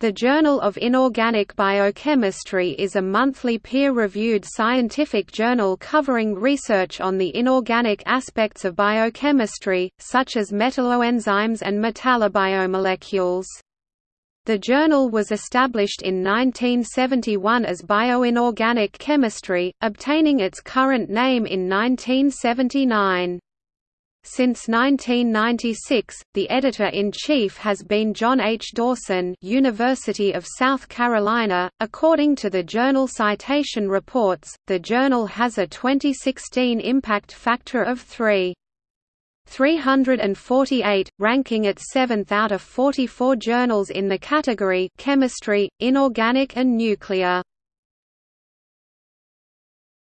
The Journal of Inorganic Biochemistry is a monthly peer-reviewed scientific journal covering research on the inorganic aspects of biochemistry, such as metalloenzymes and metallobiomolecules. The journal was established in 1971 as Bioinorganic Chemistry, obtaining its current name in 1979. Since 1996, the editor-in-chief has been John H. Dawson University of South Carolina. According to the Journal Citation Reports, the journal has a 2016 impact factor of 3. 348, ranking it 7th out of 44 journals in the category Chemistry, Inorganic and Nuclear.